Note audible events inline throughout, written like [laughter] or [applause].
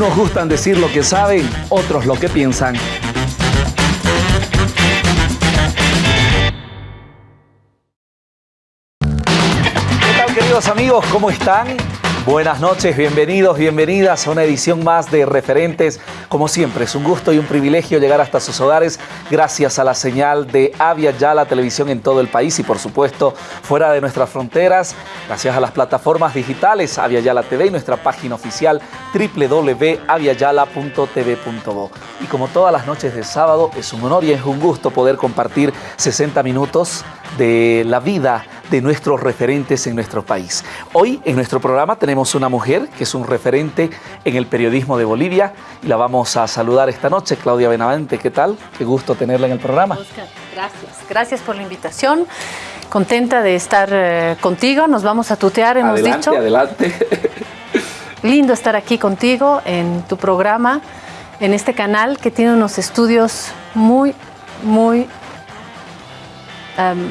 Unos gustan decir lo que saben, otros lo que piensan. ¿Qué tal queridos amigos? ¿Cómo están? Buenas noches, bienvenidos, bienvenidas a una edición más de Referentes. Como siempre, es un gusto y un privilegio llegar hasta sus hogares gracias a la señal de Avia Yala Televisión en todo el país y por supuesto fuera de nuestras fronteras, gracias a las plataformas digitales Avia Yala TV y nuestra página oficial www.aviayala.tv.bo. Y como todas las noches de sábado, es un honor y es un gusto poder compartir 60 minutos de la vida de nuestros referentes en nuestro país. Hoy en nuestro programa tenemos una mujer que es un referente en el periodismo de Bolivia y la vamos a saludar esta noche. Claudia Benavente, ¿qué tal? Qué gusto tenerla en el programa. Oscar, gracias. Gracias por la invitación. Contenta de estar eh, contigo. Nos vamos a tutear, hemos adelante, dicho. Adelante, [laughs] Lindo estar aquí contigo en tu programa, en este canal que tiene unos estudios muy, muy um,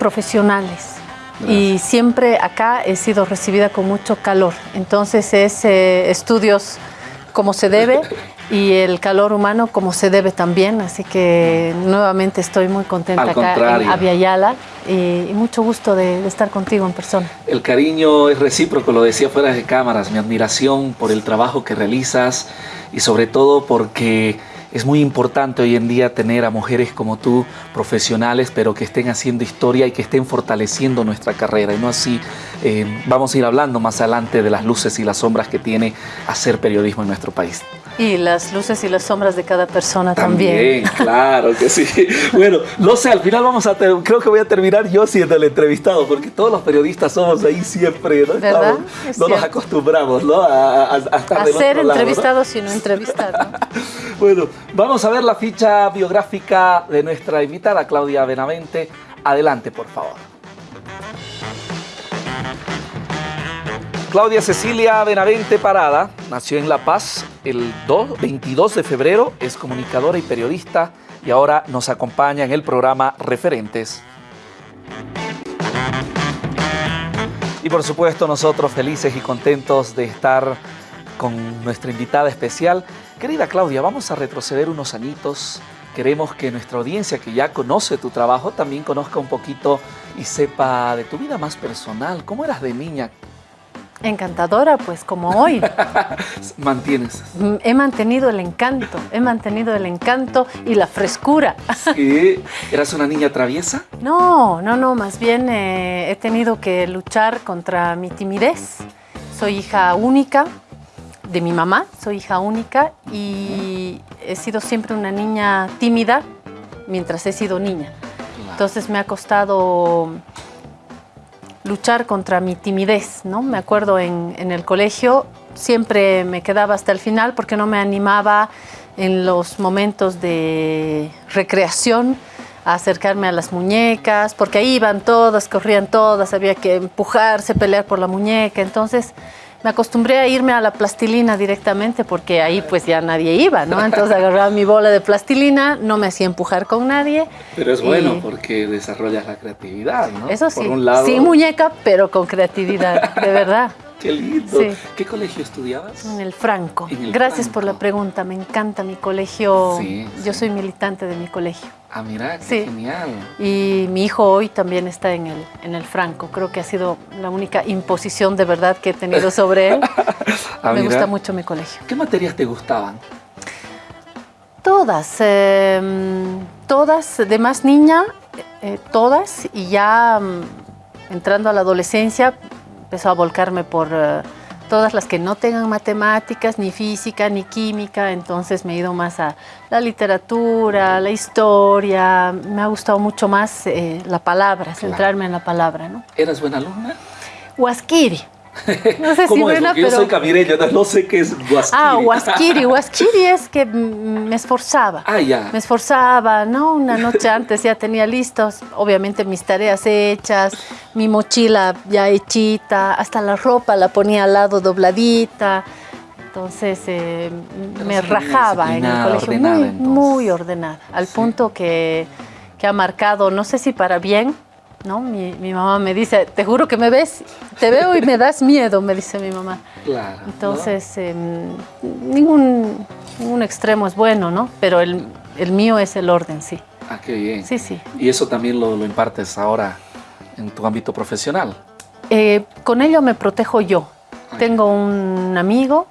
profesionales. Y siempre acá he sido recibida con mucho calor. Entonces es eh, estudios como se debe y el calor humano como se debe también. Así que nuevamente estoy muy contenta Al acá contrario. en Aviala y, y mucho gusto de, de estar contigo en persona. El cariño es recíproco, lo decía fuera de cámaras, mi admiración por el trabajo que realizas y sobre todo porque es muy importante hoy en día tener a mujeres como tú, profesionales, pero que estén haciendo historia y que estén fortaleciendo nuestra carrera. Y no así, eh, vamos a ir hablando más adelante de las luces y las sombras que tiene hacer periodismo en nuestro país. Y las luces y las sombras de cada persona también. claro que sí. [laughs] Bueno, no sé, al final vamos a, creo que voy a terminar yo siendo el entrevistado, porque todos los periodistas somos ahí siempre, ¿no? ¿Verdad? Estamos- Es no nos acostumbramos, ¿no? A, a- a estar A del ser otro lado, ¿no? entrevistado sino entrevistar. ¿no? [laughs] Bueno, vamos a ver la ficha biográfica de nuestra invitada, Claudia Benavente. Adelante, por favor. Claudia Cecilia Benavente Parada nació en La Paz el 2 22 de febrero, es comunicadora y periodista y ahora nos acompaña en el programa Referentes. Y por supuesto nosotros felices y contentos de estar con nuestra invitada especial. Querida Claudia, vamos a retroceder unos añitos. Queremos que nuestra audiencia que ya conoce tu trabajo también conozca un poquito y sepa de tu vida más personal. ¿Cómo eras de niña? Encantadora, pues como hoy. [laughs] Mantienes. Mm, He mantenido el encanto, he mantenido el encanto y la frescura. [laughs] ¿Sí? ¿Eras una niña traviesa? No, no, no, más bien eh, he tenido que luchar contra mi timidez. Soy hija única de mi mamá, soy hija única y he sido siempre una niña tímida mientras he sido niña. Entonces me ha costado luchar contra mi timidez, ¿no? Me acuerdo en, en el colegio siempre me quedaba hasta el final porque no me animaba en los momentos de recreación a acercarme a las muñecas, porque ahí iban todas, corrían todas, había que empujarse, pelear por la muñeca, entonces me acostumbré a irme a la plastilina directamente porque ahí pues ya nadie iba, ¿no? Entonces agarraba mi bola de plastilina, no me hacía empujar con nadie. Pero es y- bueno porque desarrollas la creatividad, ¿no? Eso sí, Por un lado. sin muñeca, pero con creatividad, de verdad. Qué lindo. Sí. ¿Qué colegio estudiabas? En el Franco. En el Gracias por la pregunta, me encanta mi colegio. Sí, Yo sí. soy militante de mi colegio. Ah, mira, qué Sí. genial. Y mi hijo hoy también está en el, en el Franco. Creo que ha sido la única imposición de verdad que he tenido sobre él. [laughs] Ah, me mira. gusta mucho mi colegio. ¿Qué materias te gustaban? Todas, eh, todas, de más niña, eh, todas, y ya mm, entrando a la adolescencia empezó a volcarme por eh, todas las que no tengan matemáticas, ni física, ni química, entonces me he ido más a la literatura, la historia, me ha gustado mucho más eh, la palabra, centrarme en la palabra, ¿no? ¿Eras buena alumna? Huasquiri. No sé [laughs] si buena, Porque yo pero... soy no, sé qué es guasquiri. Ah, huasquiri. Huasquiri es que me esforzaba. Ah, ya. Me esforzaba, ¿no? Una noche antes ya tenía listos, obviamente mis tareas hechas, mi mochila ya hechita, hasta la ropa la ponía al lado dobladita. Entonces eh, Pero me rajaba en el colegio, ordenada, muy, muy ordenada, al Sí. punto que, que ha marcado, no sé si para bien, ¿no? Mi, mi, mamá me dice, te juro que me ves, te veo y me das miedo, me dice mi mamá. Claro. Entonces, eh, ningún, ningún, extremo es bueno, ¿no? Pero el, el, mío es el orden, sí. Ah, qué bien. Sí, sí. ¿Y eso también lo, lo impartes ahora en tu ámbito profesional? Eh, con ello me protejo yo. Ay. Tengo un amigo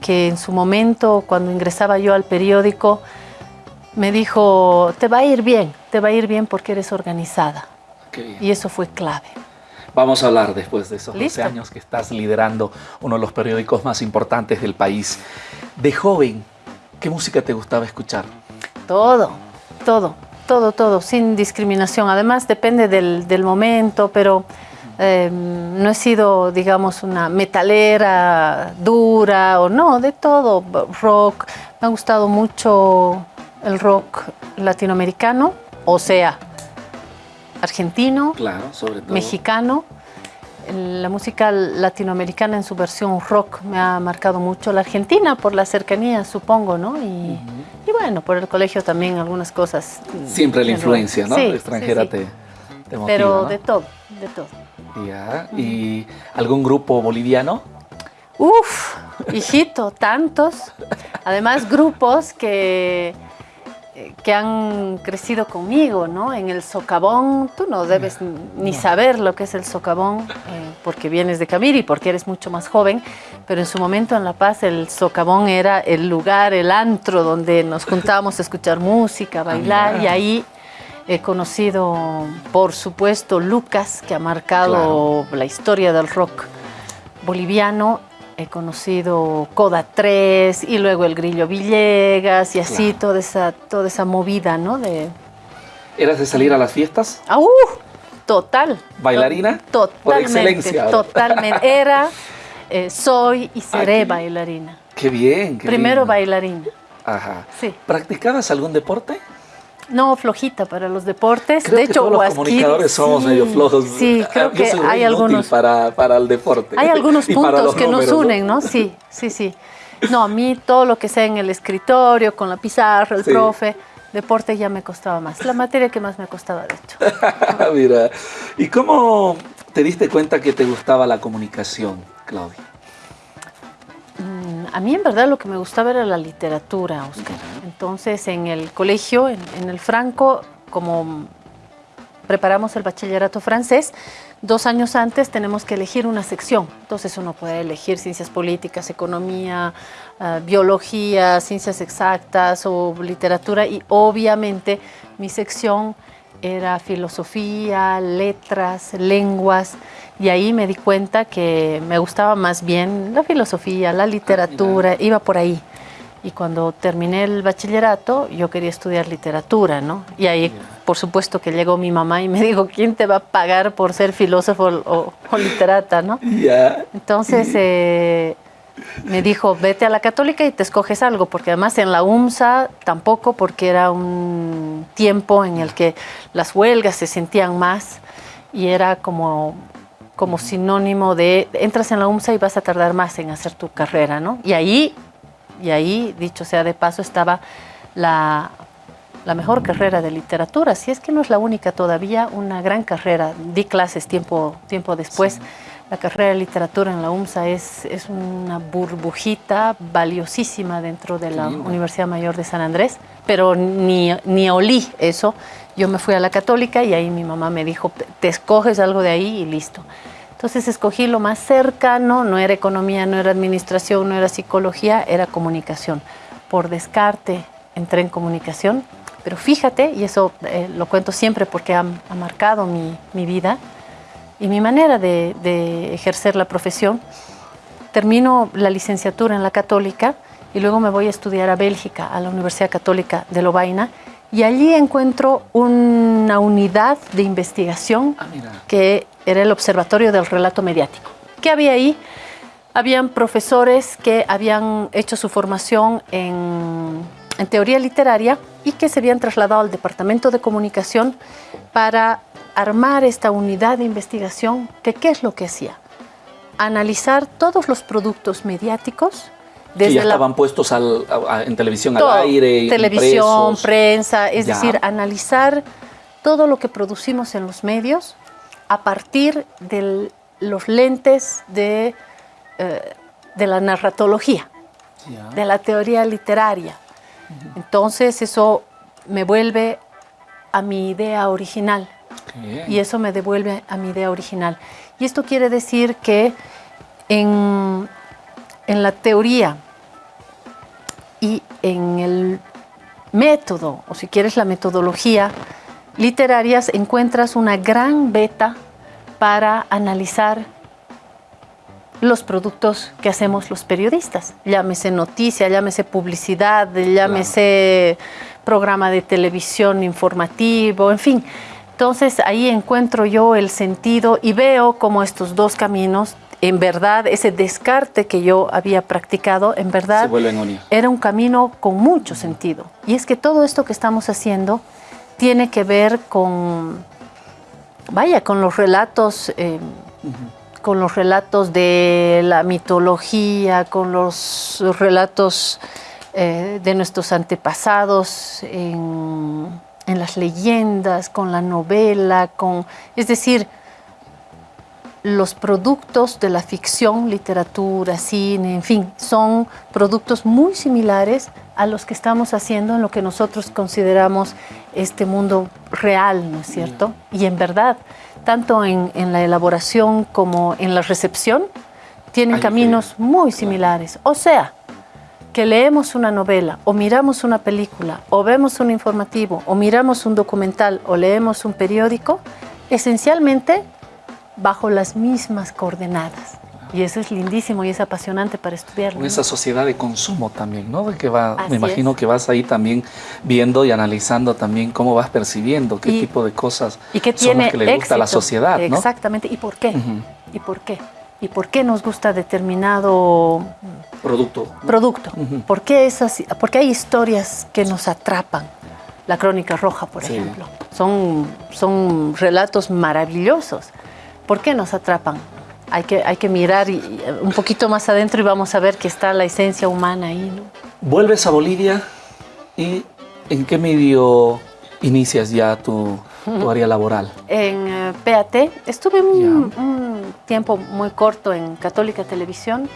que en su momento, cuando ingresaba yo al periódico, me dijo, te va a ir bien, te va a ir bien porque eres organizada. Y eso fue clave. Vamos a hablar después de esos 12 años que estás liderando uno de los periódicos más importantes del país. De joven, ¿qué música te gustaba escuchar? Todo, todo, todo, todo, sin discriminación. Además, depende del, del momento, pero eh, no he sido, digamos, una metalera dura o no, de todo. Rock, me ha gustado mucho el rock latinoamericano, o sea, argentino, claro, sobre todo. mexicano. La música latinoamericana en su versión rock me ha marcado mucho. La argentina por la cercanía, supongo, ¿no? Y, uh -huh. y bueno, por el colegio también algunas cosas. Siempre la influencia, ¿no? Sí, extranjera sí, sí. Te, te motiva, Pero ¿no? de todo, de todo. Ya. ¿Y algún grupo boliviano? Uf, hijito, tantos. Además, grupos que que han crecido conmigo, ¿no? En el socavón, tú no debes ni saber lo que es el socavón, eh, porque vienes de Camiri, porque eres mucho más joven, pero en su momento en La Paz el socavón era el lugar, el antro donde nos juntábamos a escuchar música, bailar, y ahí he conocido, por supuesto, Lucas, que ha marcado claro. la historia del rock boliviano, he conocido Coda 3 y luego el Grillo Villegas y así claro. toda, esa, toda esa movida, ¿no? De... ¿Eras de salir a las fiestas? ¡Ah, uh! Total. ¿Bailarina? Totalmente. Por excelencia. Totalmente. Era, eh, soy y seré Ay, bailarina. Qué bien. Qué Primero bailarina. Ajá. Sí. ¿Practicabas algún deporte? No, flojita para los deportes. Creo de que hecho, todos los comunicadores somos sí, medio flojos. Sí, creo Yo que soy hay algunos para, para el deporte. Hay algunos [laughs] puntos que números, nos unen, ¿no? Sí, sí, sí. No, a mí todo lo que sea en el escritorio, con la pizarra, el Sí. profe, deporte ya me costaba más. La materia que más me costaba, de hecho. [laughs] Mira, ¿y cómo te diste cuenta que te gustaba la comunicación, Claudia? Mm, A mí en verdad lo que me gustaba era la literatura, Oscar. Entonces en el colegio, en, en el Franco, como preparamos el bachillerato francés, dos años antes tenemos que elegir una sección. Entonces uno puede elegir ciencias políticas, economía, uh, biología, ciencias exactas o literatura y obviamente mi sección era filosofía, letras, lenguas y ahí me di cuenta que me gustaba más bien la filosofía, la literatura, iba por ahí. Y cuando terminé el bachillerato, yo quería estudiar literatura, ¿no? Y ahí, por supuesto, que llegó mi mamá y me dijo, ¿quién te va a pagar por ser filósofo o, o literata, no? [laughs] Ya. Entonces, eh, me dijo, vete a la católica y te escoges algo, porque además en la UMSA tampoco, porque era un tiempo en el que las huelgas se sentían más y era como, como sinónimo de, entras en la UMSA y vas a tardar más en hacer tu carrera, ¿no? Y ahí y ahí, dicho sea de paso, estaba la, la, mejor carrera de literatura, si es que no es la única todavía, una gran carrera. Di clases tiempo, tiempo después. Sí. La carrera de literatura en la UMSA es, es una burbujita valiosísima dentro de la Universidad Mayor de San Andrés, pero ni, ni olí eso. Yo me fui a la católica y ahí mi mamá me dijo, te escoges algo de ahí y listo. Entonces escogí lo más cercano, no era economía, no era administración, no era psicología, era comunicación. Por descarte entré en comunicación, pero fíjate, y eso eh, lo cuento siempre porque ha, marcado mi, mi, vida y mi manera de, de, ejercer la profesión, termino la licenciatura en la católica y luego me voy a estudiar a Bélgica, a la Universidad Católica de Lovaina, y allí encuentro una unidad de investigación ah, que era el Observatorio del Relato Mediático. ¿Qué había ahí? Habían profesores que habían hecho su formación en, en, teoría literaria y que se habían trasladado al Departamento de Comunicación para armar esta unidad de investigación que ¿qué es lo que hacía? Analizar todos los productos mediáticos desde que ya estaban la, puestos al, a, en televisión todo, al aire. Televisión, impresos. prensa, es ya. decir, analizar todo lo que producimos en los medios a partir de los lentes de, eh, de la narratología, de la teoría literaria. Entonces eso me vuelve a mi idea original. Y eso me devuelve a mi idea original. Y esto quiere decir que en, en la teoría en el método, o si quieres la metodología literarias, encuentras una gran beta para analizar los productos que hacemos los periodistas. Llámese noticia, llámese publicidad, llámese programa de televisión informativo, en fin. Entonces ahí encuentro yo el sentido y veo cómo estos dos caminos, en verdad, ese descarte que yo había practicado, en verdad, era un camino con mucho sentido. Y es que todo esto que estamos haciendo tiene que ver con, vaya, con los relatos, eh, con los relatos de la mitología, con los relatos eh, de nuestros antepasados en, en, las leyendas, con la novela, con, es decir, los productos de la ficción, literatura, cine, en fin, son productos muy similares a los que estamos haciendo en lo que nosotros consideramos este mundo real, ¿no es cierto? Y en verdad, tanto en, la elaboración como en la recepción, tienen caminos muy similares. O sea, que leemos una novela, o miramos una película, o vemos un informativo, o miramos un documental, o leemos un periódico, esencialmente bajo las mismas coordenadas. Y eso es lindísimo y es apasionante para estudiarlo. Esa sociedad de consumo también, ¿no? Que va, me imagino que vas ahí también viendo y analizando también cómo vas percibiendo, qué tipo de cosas y qué tiene son las que le gusta a la sociedad, ¿no? Exactamente. ¿Y por qué? ¿Y por qué? ¿Y por qué nos gusta determinado producto? Producto. ¿Por, qué esas, porque hay historias que nos atrapan? La Crónica Roja, por ejemplo. Son, son relatos maravillosos ¿Por qué nos atrapan? Hay que, hay que mirar un poquito más adentro y vamos a ver que está la esencia humana ahí. ¿no? Vuelves a Bolivia y ¿en qué medio inicias ya tu, área laboral? [laughs] En eh, PAT. Estuve un, tiempo muy corto en Católica Televisión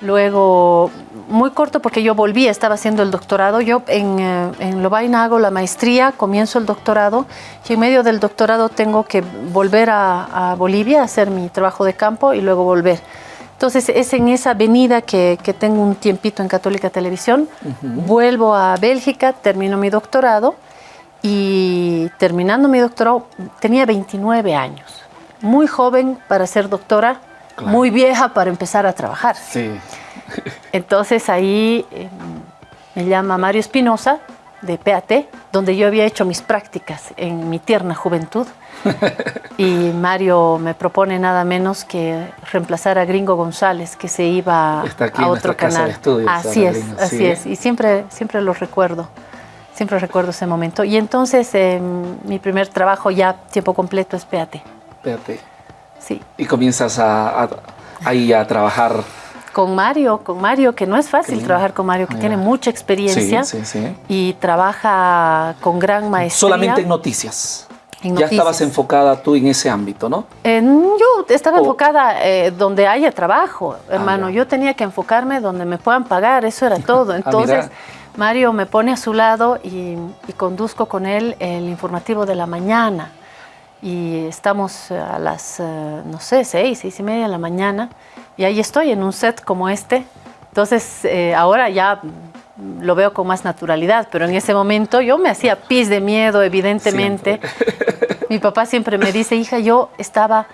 Luego, muy corto porque yo volví, estaba haciendo el doctorado. Yo en, eh, en Lovaina hago la maestría, comienzo el doctorado y en medio del doctorado tengo que volver a, Bolivia a hacer mi trabajo de campo y luego volver. Entonces es en esa avenida que, que tengo un tiempito en Católica Televisión. Vuelvo a Bélgica, termino mi doctorado y terminando mi doctorado tenía 29 años. Muy joven para ser doctora, muy vieja para empezar a trabajar. Sí. [laughs] Entonces ahí em, me llama Mario Espinosa de PAT, donde yo había hecho mis prácticas en mi tierna juventud. [laughs] y Mario me propone nada menos que reemplazar a Gringo González, que se iba a otro canal. así es, así es. Y siempre, siempre lo recuerdo. Siempre recuerdo ese momento. Y entonces em, mi primer trabajo ya tiempo completo es PAT. PAT. Sí. Y comienzas a, ahí a trabajar con Mario, con Mario, que no es fácil trabajar con Mario, que tiene mucha experiencia y trabaja con gran maestría. Solamente en noticias. ya estabas enfocada tú en ese ámbito, ¿no? yo estaba enfocada eh, donde haya trabajo, ah, hermano. yo tenía que enfocarme donde me puedan pagar, eso era [laughs] todo. Ah, Entonces, Mario me pone a su lado y conduzco con él el informativo de la mañana y estamos a las, eh, no sé, seis, seis y media de la mañana y ahí estoy en un set como este. Entonces eh, ahora ya lo veo con más naturalidad, pero en ese momento yo me hacía pis de miedo, evidentemente. Mi papá siempre me dice, hija, yo estaba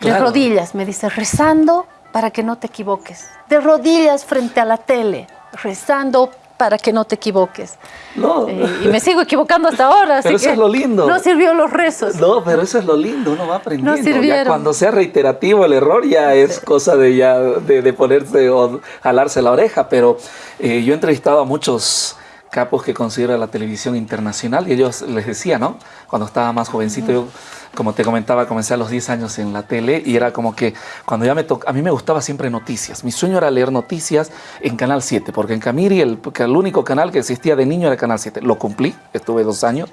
de rodillas, me dice, rezando para que no te equivoques, de rodillas frente a la tele, rezando para que no te equivoques. No. Eh, y me sigo equivocando hasta ahora. Pero eso es lo lindo. No sirvió los rezos. No, pero eso es lo lindo, uno va aprendiendo. No sirvieron. Ya cuando sea reiterativo el error ya es cosa de ya de, ponerse o jalarse la oreja. Pero eh, yo he entrevistado a muchos capos que considera la televisión internacional y ellos les decía, ¿no? Cuando estaba más jovencito, yo como te comentaba, comencé a los 10 años en la tele y era como que cuando ya me tocó, a mí me gustaba siempre noticias. Mi sueño era leer noticias en Canal 7, porque en Camiri el, el único canal que existía de niño era Canal 7. Lo cumplí, estuve dos años,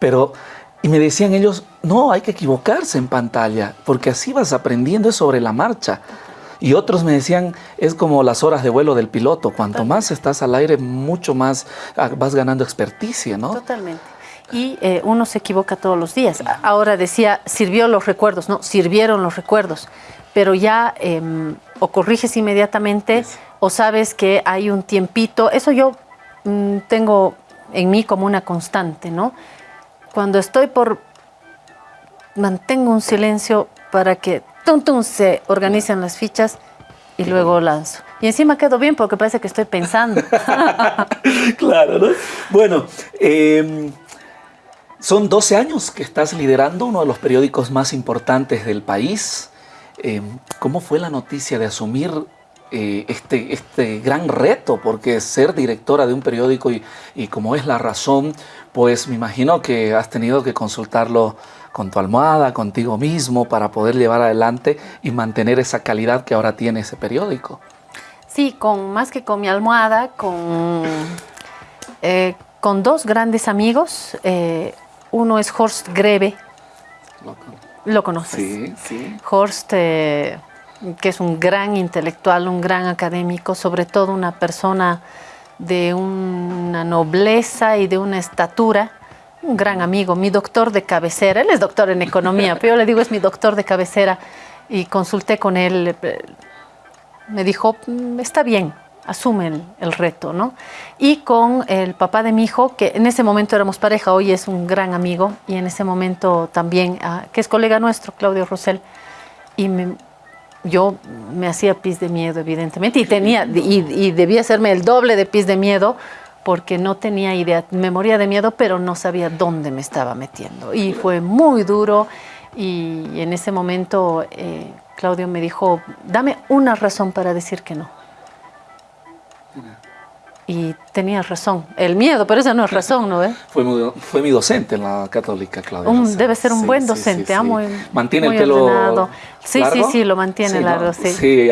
pero Y me decían ellos, no, hay que equivocarse en pantalla, porque así vas aprendiendo sobre la marcha. Y otros me decían, es como las horas de vuelo del piloto, cuanto más estás al aire, mucho más ah, vas ganando experticia, ¿no? Totalmente. Y eh, uno se equivoca todos los días. Ahora decía, sirvió los recuerdos, no, sirvieron los recuerdos, pero ya em, o corriges inmediatamente o sabes que hay un tiempito. Eso yo mm, tengo en mí como una constante, ¿no? Cuando estoy por... mantengo un silencio para que tum, se organizan las fichas y luego lanzo. Y encima quedo bien porque parece que estoy pensando. [laughs] claro, ¿no? Bueno, em, son 12 años que estás liderando uno de los periódicos más importantes del país. Em, ¿Cómo fue la noticia de asumir eh, este, este gran reto? Porque ser directora de un periódico y, y como es la razón, pues me imagino que has tenido que consultarlo con tu almohada, contigo mismo, para poder llevar adelante y mantener esa calidad que ahora tiene ese periódico. Sí, con, más que con mi almohada, con, eh, con dos grandes amigos. Eh, uno es Horst Grebe. Lo, conoces. Sí, sí. Horst, eh, que es un gran intelectual, un gran académico, sobre todo una persona de una nobleza y de una estatura un gran amigo, mi doctor de cabecera, él es doctor en economía, pero yo le digo es mi doctor de cabecera. Y consulté con él, me dijo, mm, está bien, asume el, reto, ¿no? Y con el papá de mi hijo, que en ese momento éramos pareja, hoy es un gran amigo, y en ese momento también, ah, que es colega nuestro, Claudio Rosell, y yo me hacía pis de miedo, evidentemente, y, tenía, y, y debía hacerme el doble de pis de miedo, porque no tenía idea, me moría de miedo, pero no sabía dónde me estaba metiendo. Y fue muy duro y en ese momento eh, Claudio me dijo, dame una razón para decir que no y tenía razón. El miedo, pero esa no es razón, ¿no? Fue, mi, fue mi docente en la católica, Claudia. debe ser un buen docente, amo. Mantiene el pelo Sí, sí, sí, lo mantiene largo, sí. Sí,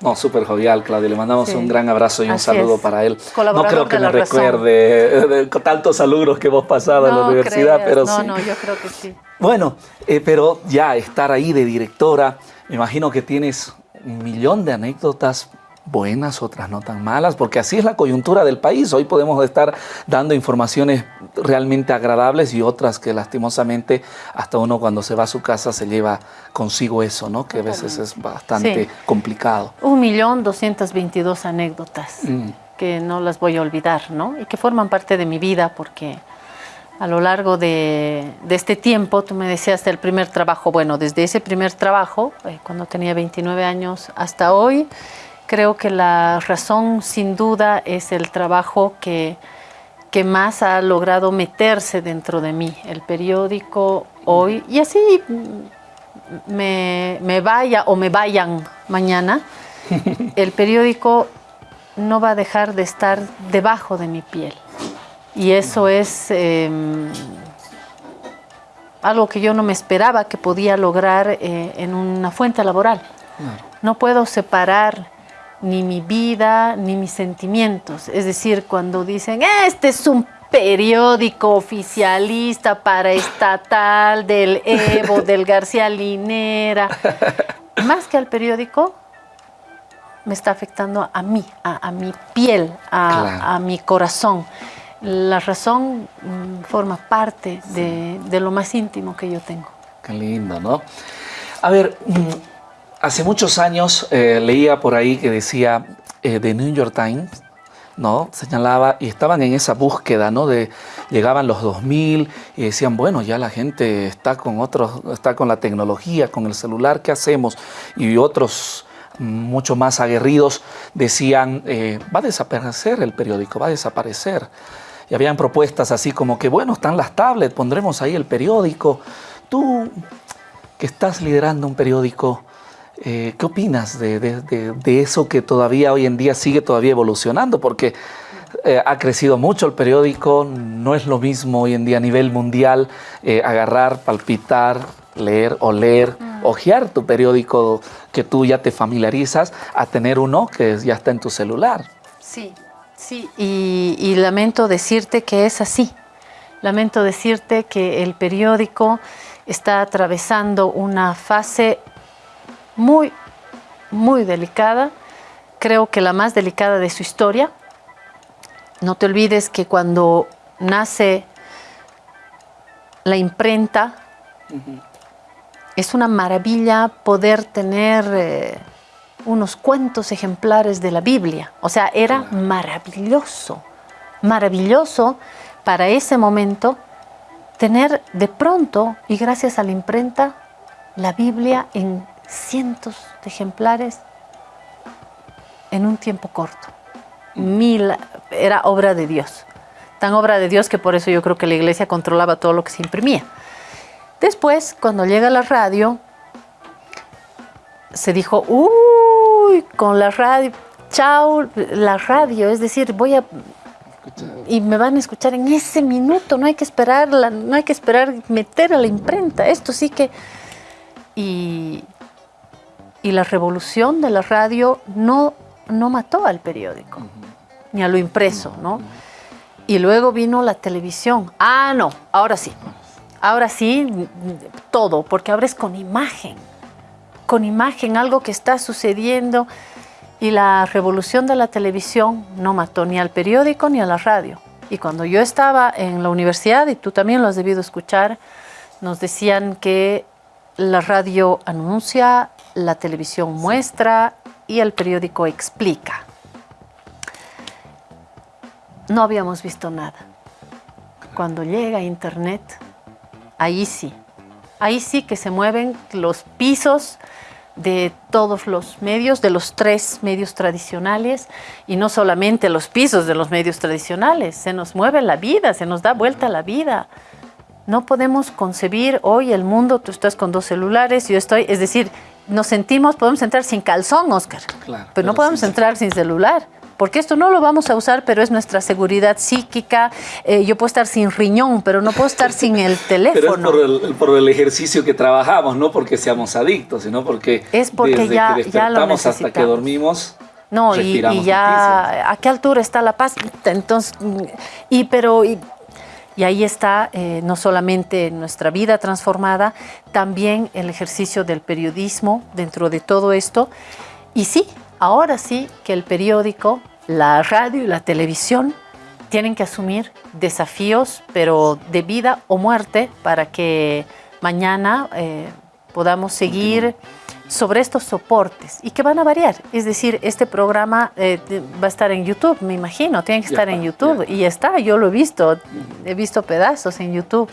no, súper jovial, Claudia. Le mandamos un gran abrazo y un saludo para él. No creo que me recuerde de, tantos saludos que hemos pasado en la universidad, pero no, sí. No, yo creo que sí. Bueno, eh, pero ya estar ahí de directora, me imagino que tienes un millón de anécdotas buenas, otras no tan malas, porque así es la coyuntura del país. Hoy podemos estar dando informaciones realmente agradables y otras que lastimosamente hasta uno cuando se va a su casa se lleva consigo eso, ¿no? Que a veces es bastante complicado. Un millón doscientas veintidós anécdotas mm. que no las voy a olvidar, ¿no? Y que forman parte de mi vida porque a lo largo de, este tiempo, tú me decías el primer trabajo, bueno, desde ese primer trabajo, eh, cuando tenía 29 años hasta hoy, Creo que la razón sin duda es el trabajo que, que más ha logrado meterse dentro de mí, el periódico hoy, y así me, me vaya o me vayan mañana, [laughs] el periódico no va a dejar de estar debajo de mi piel. Y eso es em, algo que yo no me esperaba que podía lograr eh, en una fuente laboral. No puedo separar ni mi vida, ni mis sentimientos. Es decir, cuando dicen, este es un periódico oficialista paraestatal del Evo, del García Linera, [laughs] más que al periódico, me está afectando a mí, a, mi piel, a, mi corazón. La razón mm, forma parte de, de, lo más íntimo que yo tengo. Qué lindo, ¿no? A ver, mm, Hace muchos años eh, leía por ahí que decía eh, The New York Times, ¿no? Señalaba y estaban en esa búsqueda, ¿no? De llegaban los 2000 y decían, bueno, ya la gente está con otros, está con la tecnología, con el celular, ¿qué hacemos? Y otros mucho más aguerridos decían, eh, va a desaparecer el periódico, va a desaparecer. Y habían propuestas así como que, bueno, están las tablets, pondremos ahí el periódico. Tú que estás liderando un periódico, eh, ¿Qué opinas de, eso que todavía hoy en día sigue todavía evolucionando? Porque eh, ha crecido mucho el periódico, no es lo mismo hoy en día a nivel mundial eh, agarrar, palpitar, leer, o leer, mm. ojear tu periódico que tú ya te familiarizas a tener uno que ya está en tu celular. Sí, sí, y lamento decirte que es así. lamento decirte que el periódico está atravesando una fase muy, muy delicada, creo que la más delicada de su historia. No te olvides que cuando nace la imprenta, es una maravilla poder tener eh, unos cuantos ejemplares de la Biblia. O sea, era maravilloso, maravilloso para ese momento tener de pronto, y gracias a la imprenta, la Biblia en cientos de ejemplares en un tiempo corto. Mil, era obra de Dios. Tan obra de Dios que por eso yo creo que la iglesia controlaba todo lo que se imprimía. Después, cuando llega la radio, se dijo, uy, con la radio, chao, la radio, es decir, voy a... Y me van a escuchar en ese minuto, no hay que esperar, no hay que esperar meter a la imprenta, esto sí que... Y, y la revolución de la radio no, no mató al periódico, ni a lo impreso, ¿no? Y luego vino la televisión. Ah, no, ahora sí. Ahora sí, todo, porque ahora es con imagen. Con imagen, algo que está sucediendo. Y la revolución de la televisión no mató ni al periódico ni a la radio. Y cuando yo estaba en la universidad, y tú también lo has debido escuchar, nos decían que la radio anuncia, la televisión muestra y el periódico explica no habíamos visto nada. Cuando llega Internet, ahí sí, ahí sí que se mueven los pisos de todos los medios, de los tres medios tradicionales, y no solamente los pisos de los medios tradicionales, se nos mueve la vida, se nos da vuelta la vida. No podemos concebir hoy el mundo, tú estás con dos celulares, yo estoy, es decir, nos sentimos, podemos entrar sin calzón, Oscar, pero, no podemos entrar sin celular porque esto no lo vamos a usar, pero es nuestra seguridad psíquica. Eh, yo puedo estar sin riñón, pero no puedo estar sin el teléfono. [laughs] Pero es por el, ejercicio que trabajamos, no porque seamos adictos, sino porque, es porque desde ya, que despertamos hasta que dormimos, no, y, ya, ¿a qué altura está la paz? Entonces, y pero, y, ahí está eh, no solamente nuestra vida transformada, también el ejercicio del periodismo dentro de todo esto. Y sí, ahora sí que el periódico, la radio y la televisión tienen que asumir desafíos, pero de vida o muerte, para que mañana eh, podamos seguir sobre estos soportes y que van a variar. Es decir, este programa eh, va a estar en YouTube, me imagino, tiene que estar en YouTube y está, yo lo he visto, he visto pedazos en YouTube.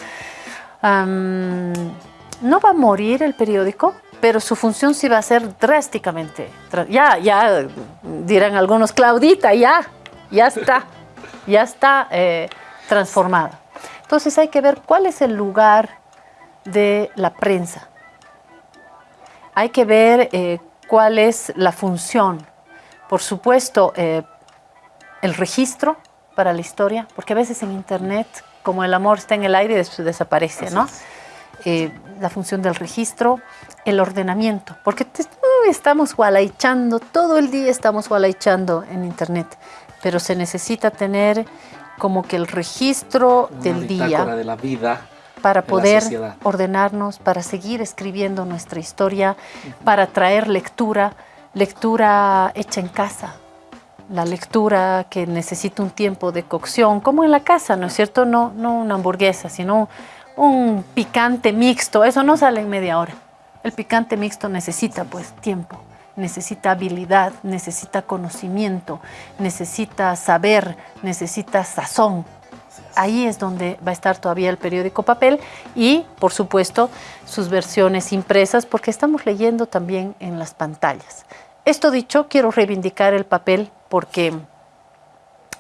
¿No va a morir el periódico? pero su función sí va a ser drásticamente. Ya, ya dirán algunos, Claudita, ya, ya está, ya está eh, transformada. Entonces hay que ver cuál es el lugar de la prensa. Hay que ver eh, cuál es la función. Por supuesto, eh, el registro para la historia, porque a veces en Internet, como el amor está en el aire, desaparece, ¿no? la función del registro, el ordenamiento, porque estamos gualaichando, todo el día estamos gualaichando en internet, pero se necesita tener como que el registro del día de la vida para poder ordenarnos, para seguir escribiendo nuestra historia, para traer lectura, lectura hecha en casa, la lectura que necesita un tiempo de cocción, como en la casa, ¿no es cierto? No, no una hamburguesa, sino un picante mixto, eso no sale en media hora. El picante mixto necesita pues tiempo, necesita habilidad, necesita conocimiento, necesita saber, necesita sazón. Ahí es donde va a estar todavía el periódico papel y, por supuesto, sus versiones impresas, porque estamos leyendo también en las pantallas. Esto dicho, quiero reivindicar el papel porque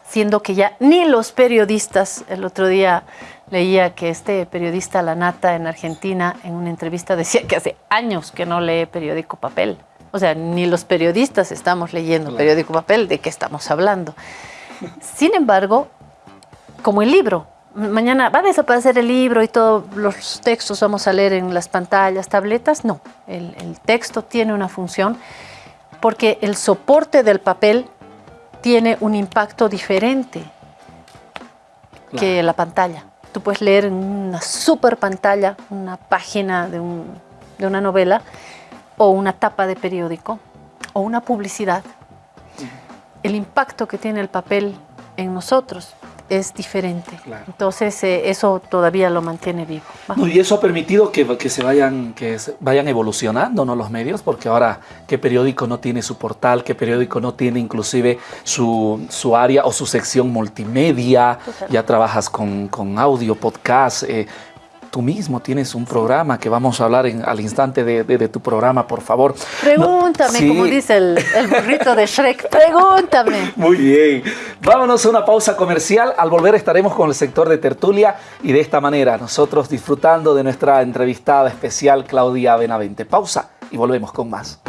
siendo que ya ni los periodistas, el otro día leía que este periodista La Nata en Argentina en una entrevista decía que hace años que no lee periódico papel. O sea, ni los periodistas estamos leyendo periódico papel, ¿de qué estamos hablando? Sin embargo, como el libro, mañana va a desaparecer el libro y todos los textos vamos a leer en las pantallas, tabletas, no, el, el texto tiene una función porque el soporte del papel tiene un impacto diferente que la pantalla. tú puedes leer en una super pantalla una página de, de una novela o una tapa de periódico o una publicidad. El impacto que tiene el papel en nosotros es diferente. Entonces eh, eso todavía lo mantiene vivo. y eso ha permitido que, que, se vayan, que vayan evolucionando ¿no? los medios, porque ahora qué periódico no tiene su portal, qué periódico no tiene inclusive su, su área o su sección multimedia, ya trabajas con, con audio, podcast, eh, tú mismo tienes un programa que vamos a hablar al instante de, tu programa, por favor. Pregúntame, como dice el, el, burrito de Shrek, [laughs] pregúntame. Muy bien. Vámonos a una pausa comercial. Al volver estaremos con el sector de tertulia y de esta manera nosotros disfrutando de nuestra entrevistada especial Claudia Benavente. Pausa y volvemos con más.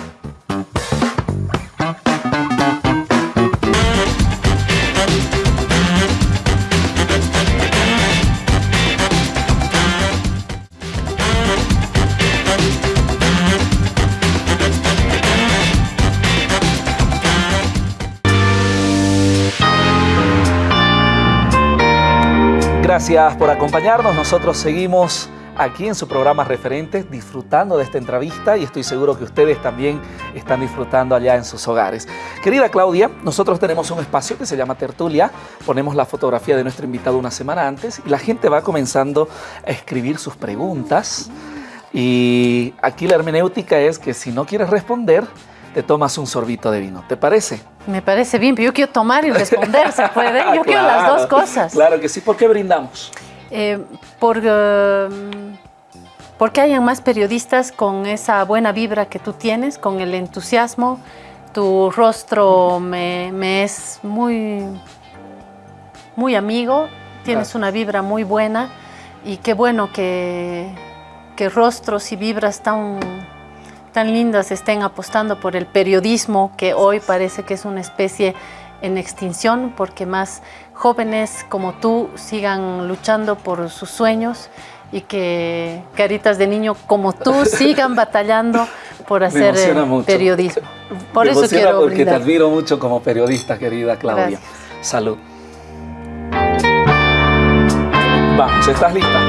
Gracias por acompañarnos. Nosotros seguimos aquí en su programa Referentes disfrutando de esta entrevista y estoy seguro que ustedes también están disfrutando allá en sus hogares. Querida Claudia, nosotros tenemos un espacio que se llama Tertulia, ponemos la fotografía de nuestro invitado una semana antes y la gente va comenzando a escribir sus preguntas y aquí la hermenéutica es que si no quieres responder, te tomas un sorbito de vino. ¿Te parece? Me parece bien, pero yo quiero tomar y responder, ¿se puede? Yo [laughs] quiero las dos cosas. Claro que sí. ¿Por qué brindamos? Eh, por, um, porque hayan más periodistas con esa buena vibra que tú tienes, con el entusiasmo. Tu rostro me, es muy, muy amigo, tienes una vibra muy buena y qué bueno que, que rostros y vibras tan tan lindas estén apostando por el periodismo, que hoy parece que es una especie en extinción, porque más jóvenes como tú sigan luchando por sus sueños y que caritas de niño como tú [laughs] sigan batallando por hacer periodismo. Por eso quiero porque te admiro mucho como periodista, querida Claudia. Salud. Vamos, ¿estás lista?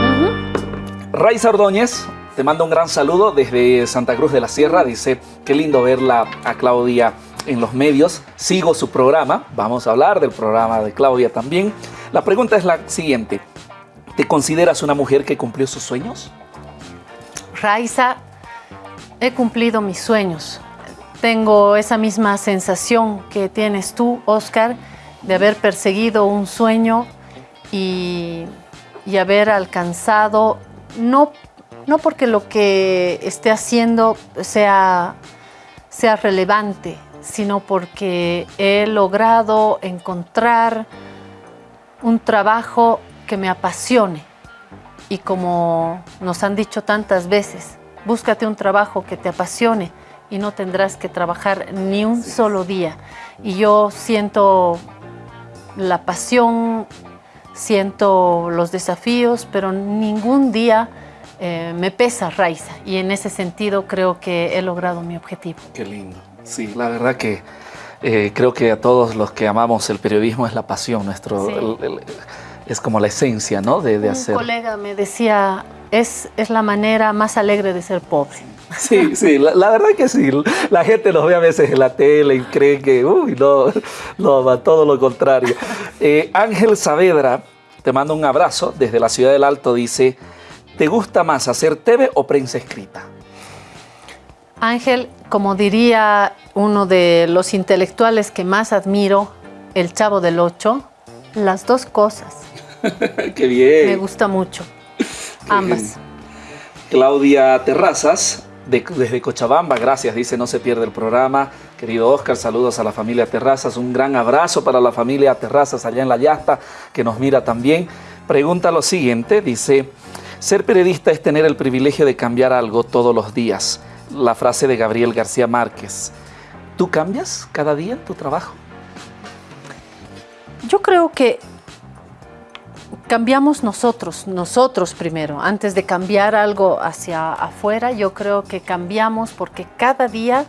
Raiza Ordóñez te mando un gran saludo desde Santa Cruz de la Sierra. Dice, qué lindo verla a Claudia en los medios. Sigo su programa. Vamos a hablar del programa de Claudia también. La pregunta es la siguiente. ¿Te consideras una mujer que cumplió sus sueños? Raiza, he cumplido mis sueños. Tengo esa misma sensación que tienes tú, Oscar, de haber perseguido un sueño y, y haber alcanzado, no no porque lo que esté haciendo sea, sea relevante, sino porque he logrado encontrar un trabajo que me apasione. Y como nos han dicho tantas veces, búscate un trabajo que te apasione y no tendrás que trabajar ni un solo día. Y yo siento la pasión, siento los desafíos, pero ningún día eh, me pesa Raiza y en ese sentido creo que he logrado mi objetivo. Qué lindo. Sí, la verdad que eh, creo que a todos los que amamos el periodismo es la pasión, nuestro, es como la esencia ¿no? de, de Un colega me decía, es, es la manera más alegre de ser pobre. [laughs] Sí, sí, la, verdad que sí. La gente nos ve a veces en la tele y cree que, uy, no, no, todo lo contrario. [laughs] Eh, Ángel Saavedra, te mando un abrazo desde la ciudad del Alto, dice, ¿Te gusta más hacer TV o prensa escrita? Ángel, como diría uno de los intelectuales que más admiro, el Chavo del Ocho, las dos cosas. [laughs] ¡Qué bien! Me gusta mucho. Ambas. Claudia Terrazas, desde Cochabamba, gracias, dice no se pierde el programa. Querido Oscar, saludos a la familia Terrazas, un gran abrazo para la familia Terrazas allá en La Yasta, que nos mira también. Pregunta lo siguiente, dice, ser periodista es tener el privilegio de cambiar algo todos los días. La frase de Gabriel García Márquez. ¿Tú cambias cada día en tu trabajo? Yo creo que cambiamos nosotros, nosotros primero, antes de cambiar algo hacia afuera, yo creo que cambiamos porque cada día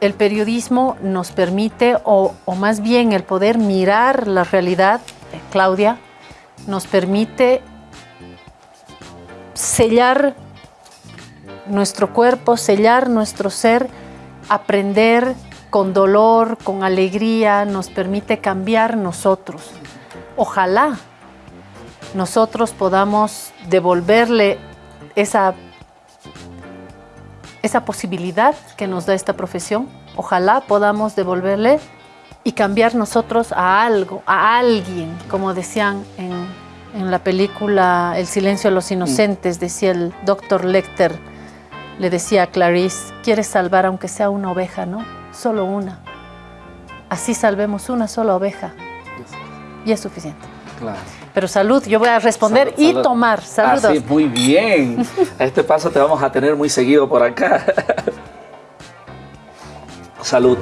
el periodismo nos permite, o, más bien el poder mirar la realidad, eh, Claudia, nos permite sellar nuestro cuerpo, sellar nuestro ser, aprender con dolor, con alegría, nos permite cambiar nosotros. Ojalá nosotros podamos devolverle esa, esa posibilidad que nos da esta profesión. Ojalá podamos devolverle y cambiar nosotros a algo, a alguien, como decían en, en la película El silencio de los inocentes, decía el doctor Lecter, le decía a Clarice, quieres salvar aunque sea una oveja, ¿no? Solo una. Así salvemos una sola oveja. Y es suficiente. Claro. Pero salud, yo voy a responder Salud, y salud. tomar. Saludos. Así, muy bien. A este paso te vamos a tener muy seguido por acá. Salud.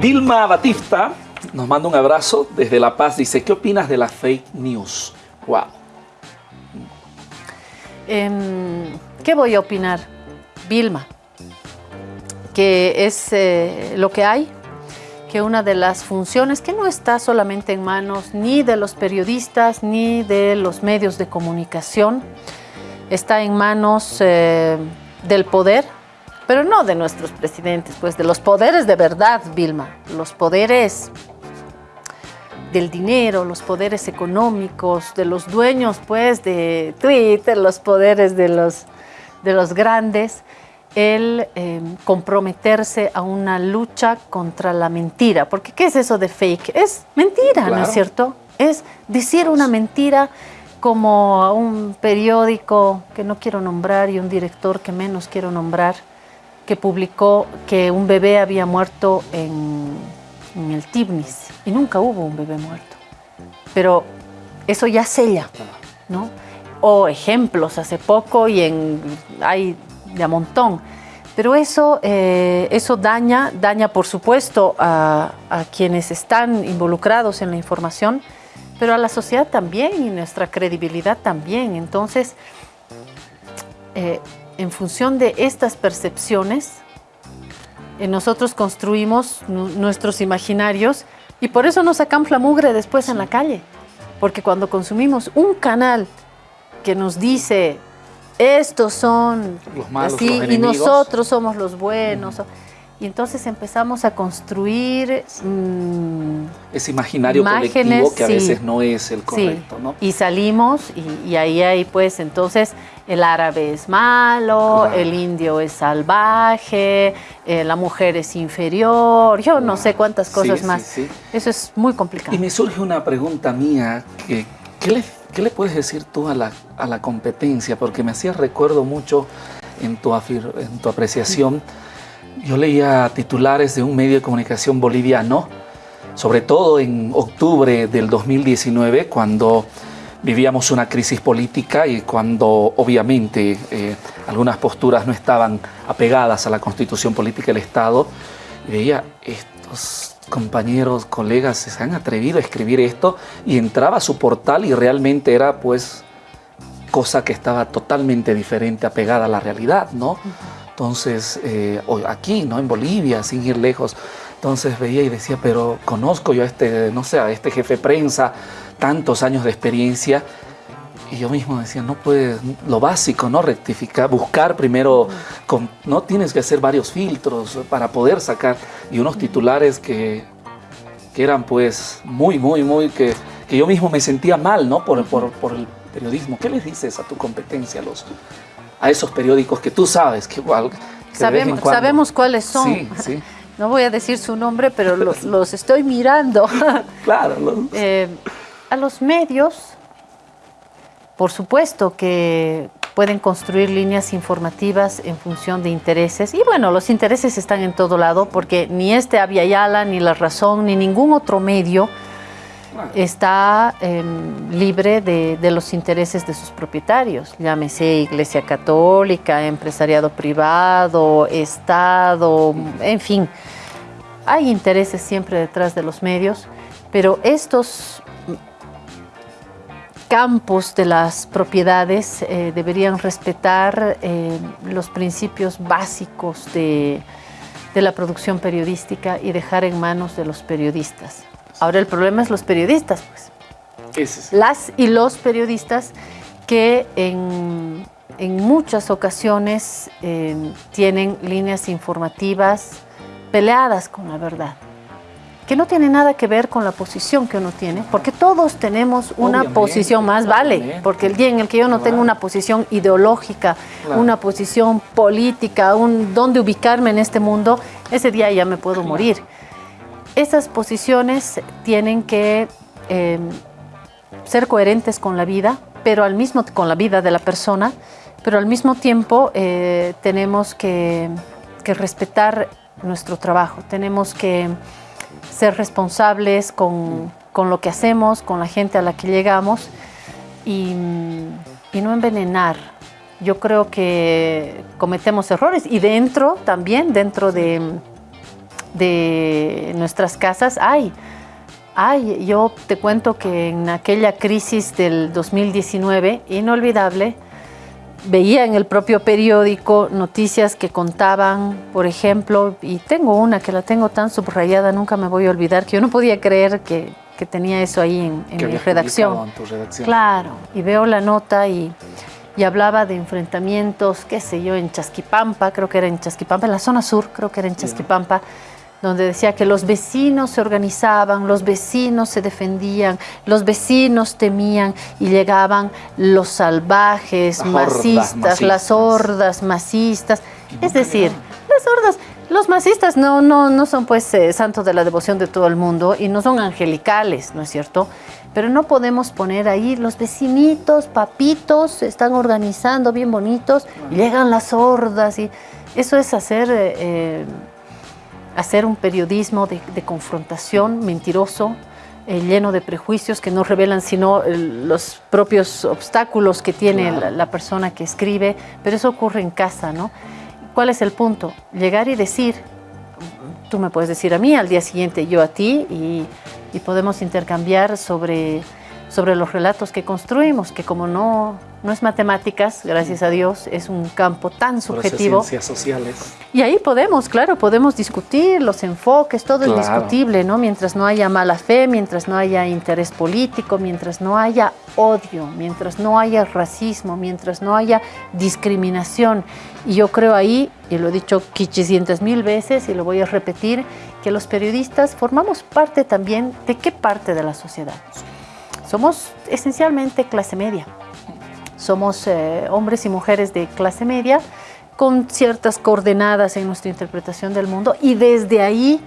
Vilma Batista nos manda un abrazo desde La Paz. Dice, ¿qué opinas de la fake news? Wow. Em, ¿Qué voy a opinar? Vilma, que es eh, lo que hay, que una de las funciones que no está solamente en manos ni de los periodistas ni de los medios de comunicación, está en manos eh, del poder, pero no de nuestros presidentes, pues de los poderes de verdad, Vilma, los poderes del dinero, los poderes económicos, de los dueños pues de Twitter, los poderes de los, de los grandes, el eh, comprometerse a una lucha contra la mentira. Porque ¿qué es eso de fake? Es mentira, ¿no es cierto? Es decir una mentira como a un periódico que no quiero nombrar y un director que menos quiero nombrar, que publicó que un bebé había muerto en, en el Tibnis y nunca hubo un bebé muerto. Pero eso ya sella, ¿no? O ejemplos hace poco y en, hay de a montón. Pero eso, eh, eso daña, daña por supuesto a, a quienes están involucrados en la información, pero a la sociedad también y nuestra credibilidad también. Entonces, eh, en función de estas percepciones, nosotros construimos nu- nuestros imaginarios y por eso nos sacan mugre después en la calle. Porque cuando consumimos un canal que nos dice estos son Los malos, así, los y nosotros somos los buenos. Y entonces empezamos a construir mm, Ese imaginario Imágenes, colectivo que a sí. veces no es el Sí, correcto, ¿no? y salimos y, y ahí hay pues entonces el árabe es malo, el indio es salvaje, eh, la mujer es inferior, yo no sé cuántas Sí, cosas sí, más. sí. Eso es muy complicado. Y me surge una pregunta mía, que, ¿qué, le, qué le puedes decir tú a la, a la competencia? Porque me hacía recuerdo mucho en tu, afir- en tu apreciación, yo leía titulares de un medio de comunicación boliviano, sobre todo en octubre del 2019, cuando vivíamos una crisis política y cuando obviamente eh, algunas posturas no estaban apegadas a la constitución política del Estado, veía estos compañeros, colegas se han atrevido a escribir esto y entraba a su portal y realmente era pues cosa que estaba totalmente diferente, apegada a la realidad, ¿no? Entonces, eh, aquí, ¿no? En Bolivia, sin ir lejos. Entonces veía y decía, pero conozco yo a este, no sé, a este jefe de prensa, tantos años de experiencia. Y yo mismo decía, no puedes, lo básico, ¿no? Rectificar, buscar primero, con- no tienes que hacer varios filtros para poder sacar. Y unos titulares que, que eran pues muy, muy, muy, que, que yo mismo me sentía mal, ¿no? Por, por, por el periodismo. ¿Qué les dices a tu competencia, a, los, a esos periódicos que tú sabes que igual... que Sabemos, sabemos cuáles son. Sí, sí, No voy a decir su nombre, pero los, [laughs] los estoy mirando. [laughs] claro. lo- Eh, a los medios, por supuesto que pueden construir líneas informativas en función de intereses. Y bueno, los intereses están en todo lado porque ni este Avia Yala, ni La Razón, ni ningún otro medio está eh, libre de, de los intereses de sus propietarios. Llámese Iglesia Católica, empresariado privado, Estado, en fin. Hay intereses siempre detrás de los medios, pero estos campos de las propiedades eh, deberían respetar eh, los principios básicos de, de la producción periodística y dejar en manos de los periodistas. Ahora el problema es los periodistas, pues. las y los periodistas que en, muchas ocasiones eh, tienen líneas informativas peleadas con la verdad que no tiene nada que ver con la posición que uno tiene, porque todos tenemos una posición más, vale, porque el día en el que yo no tengo una posición ideológica, una posición política, un dónde ubicarme en este mundo, ese día ya me puedo morir. Esas posiciones tienen que eh, ser coherentes con la vida, pero al mismo con la vida de la persona, pero al mismo tiempo eh, tenemos que, que respetar nuestro trabajo, tenemos que ser responsables con, con, lo que hacemos, con la gente a la que llegamos y, y, no envenenar. Yo creo que cometemos errores y dentro también, dentro de, de nuestras casas hay. Ay, yo te cuento que en aquella crisis del 2019, inolvidable, veía en el propio periódico noticias que contaban, por ejemplo, y tengo una que la tengo tan subrayada, nunca me voy a olvidar, que yo no podía creer que, que tenía eso ahí en, en mi redacción. En tu redacción. Claro, y veo la nota y, y, hablaba de enfrentamientos, qué sé yo, en Chasquipampa, creo que era en Chasquipampa, en la zona sur, creo que era en Chasquipampa. Yeah donde decía que los vecinos se organizaban, los vecinos se defendían, los vecinos temían y llegaban los salvajes, masistas, las hordas masistas. Es decir, las hordas, los masistas no, no, no son pues eh, santos de la devoción de todo el mundo y no son angelicales, ¿no es cierto? Pero no podemos poner ahí los vecinitos, papitos, se están organizando bien bonitos y llegan las hordas y eso es hacer... Eh, eh, hacer un periodismo de, confrontación mentiroso, eh, lleno de prejuicios que no revelan sino eh, los propios obstáculos que tiene la, persona que escribe, pero eso ocurre en casa, ¿no? ¿Cuál es el punto? Llegar y decir, tú me puedes decir a mí, al día siguiente yo a ti, y, y podemos intercambiar sobre, sobre los relatos que construimos, que como no no es matemáticas, gracias a Dios, es un campo tan subjetivo. ciencias sociales. Y ahí podemos, claro, podemos discutir los enfoques, todo es discutible, ¿no? Mientras no haya mala fe, mientras no haya interés político, mientras no haya odio, mientras no haya racismo, mientras no haya discriminación. Y yo creo ahí, y lo he dicho 500 mil veces y lo voy a repetir, que los periodistas formamos parte también de qué parte de la sociedad. Somos esencialmente clase media somos eh, hombres y mujeres de clase media con ciertas coordenadas en nuestra interpretación del mundo y desde ahí